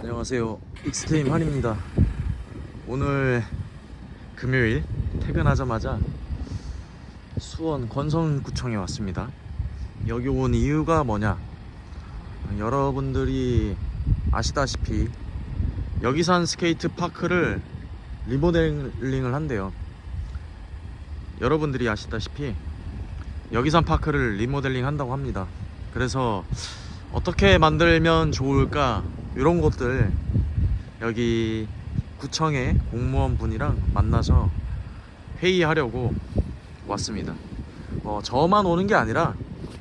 안녕하세요. 익스트림 한입니다. 오늘 금요일 퇴근하자마자 수원 권선구청에 왔습니다. 여기 온 이유가 뭐냐? 여러분들이 아시다시피 여기산 스케이트 파크를 리모델링을 한대요. 여러분들이 아시다시피 여기산 파크를 리모델링 한다고 합니다. 그래서 어떻게 만들면 좋을까 이런 것들 여기 구청의 공무원 분이랑 만나서 회의하려고 왔습니다. 어, 저만 오는 게 아니라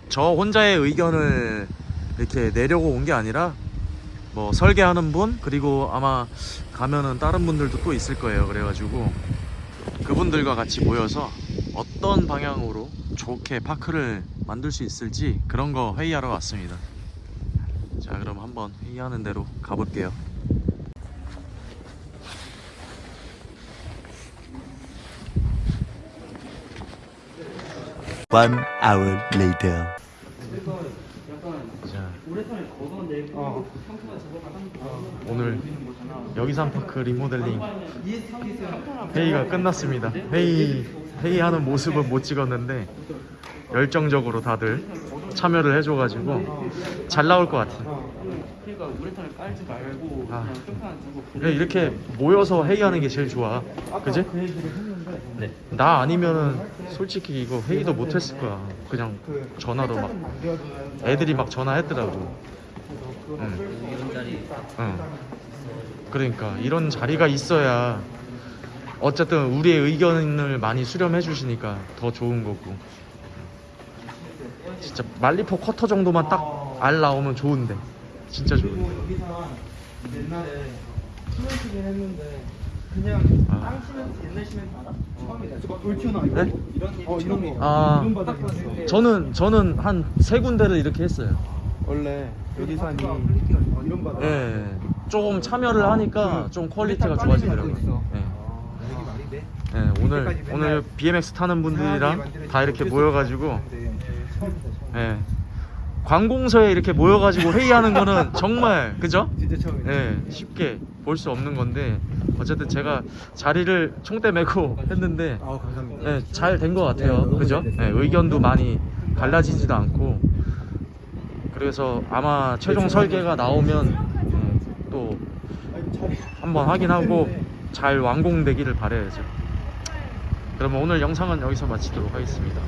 저 혼자의 의견을 이렇게 내려고 온 게 아니라 뭐 설계하는 분 그리고 아마 가면은 다른 분들도 또 있을 거예요. 그래가지고 그분들과 같이 모여서 어떤 방향으로 좋게 파크를 만들 수 있을지 그런 거 회의하러 왔습니다. 자 그럼 한번 회의하는 대로 가볼게요 One hour later. 자 오늘 여기산파크 리모델링 회의가 끝났습니다 회의 회의하는 모습은 못 찍었는데 열정적으로 다들 참여를 해줘가지고 잘 나올 것 같아요 그러니까 우레탄을 깔지 말고 아. 그냥 두고 그래, 이렇게 모여서 회의하는 게 제일 좋아 그지? 그 네. 나 아니면은 솔직히 이거 회의도 못 했을 거야 그냥 그 전화도 막 애들이 막 전화했더라고 그 응. 응. 그러니까 이런 자리가 있어야 어쨌든 우리의 의견을 많이 수렴해 주시니까 더 좋은 거고 진짜 말리포 쿼터 정도만 딱 알 나오면 좋은데. 진짜 그리고 좋은데 여기서 옛날에 시멘트긴 했는데 그냥 아. 땅 시멘트 옛날 시멘트 알아? 처음이다 저거 돌튀어나 이거 네? 이런 어 이런 거. 아. 이런 바닥이었어 저는 저는 한 세 군데를 이렇게 했어요. 원래 여기산이 이런 바닥. 예 조금 참여를 하니까 좀 quality가 좋아지더라고요. 예. 여기 말이 돼? 예, 오늘 오늘 BMX 타는 분들이랑 다 이렇게 모여가지고 예, 관공서에 이렇게 모여가지고 회의하는 거는 정말 그죠? 진짜 처음이다 예, 쉽게 볼 수 없는 건데 어쨌든 제가 자리를 총대 메고 했는데 아 감사합니다 예, 잘된 것 같아요. 네, 그죠? 예. 의견도 많이 갈라지지도 않고 그래서 아마 최종 네, 설계가 나오면 예, 또 한번 확인하고 잘 완공되기를 바라야죠. 그러면 오늘 영상은 여기서 마치도록 하겠습니다.